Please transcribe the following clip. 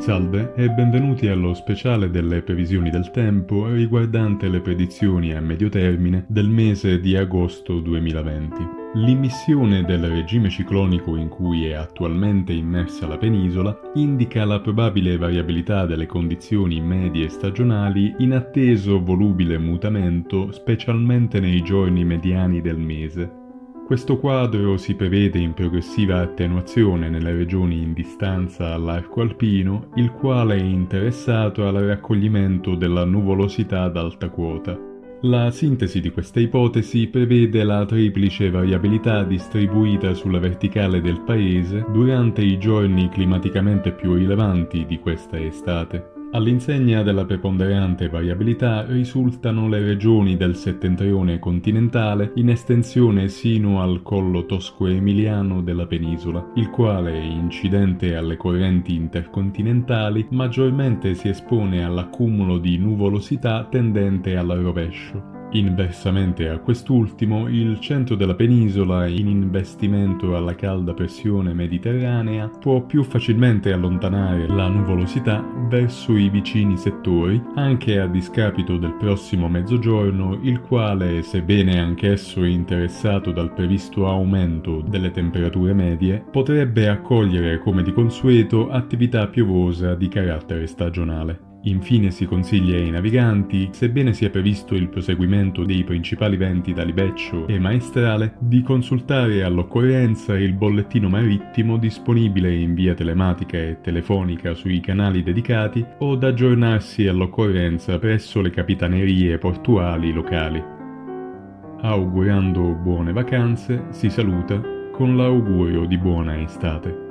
Salve e benvenuti allo speciale delle previsioni del tempo riguardante le predizioni a medio termine del mese di agosto 2020. L'immissione del regime ciclonico in cui è attualmente immersa la penisola indica la probabile variabilità delle condizioni medie stagionali in atteso volubile mutamento specialmente nei giorni mediani del mese, questo quadro si prevede in progressiva attenuazione nelle regioni in distanza all'arco alpino, il quale è interessato al raccoglimento della nuvolosità ad alta quota. La sintesi di questa ipotesi prevede la triplice variabilità distribuita sulla verticale del paese durante i giorni climaticamente più rilevanti di questa estate. All'insegna della preponderante variabilità risultano le regioni del settentrione continentale in estensione sino al collo tosco-emiliano della penisola, il quale, incidente alle correnti intercontinentali, maggiormente si espone all'accumulo di nuvolosità tendente al rovescio. Inversamente a quest'ultimo, il centro della penisola, in investimento alla calda pressione mediterranea, può più facilmente allontanare la nuvolosità verso i vicini settori, anche a discapito del prossimo mezzogiorno, il quale, sebbene anch'esso interessato dal previsto aumento delle temperature medie, potrebbe accogliere come di consueto attività piovosa di carattere stagionale. Infine si consiglia ai naviganti, sebbene sia previsto il proseguimento dei principali venti da libeccio e maestrale, di consultare all'occorrenza il bollettino marittimo disponibile in via telematica e telefonica sui canali dedicati o da aggiornarsi all'occorrenza presso le capitanerie portuali locali. Augurando buone vacanze, si saluta con l'augurio di buona estate.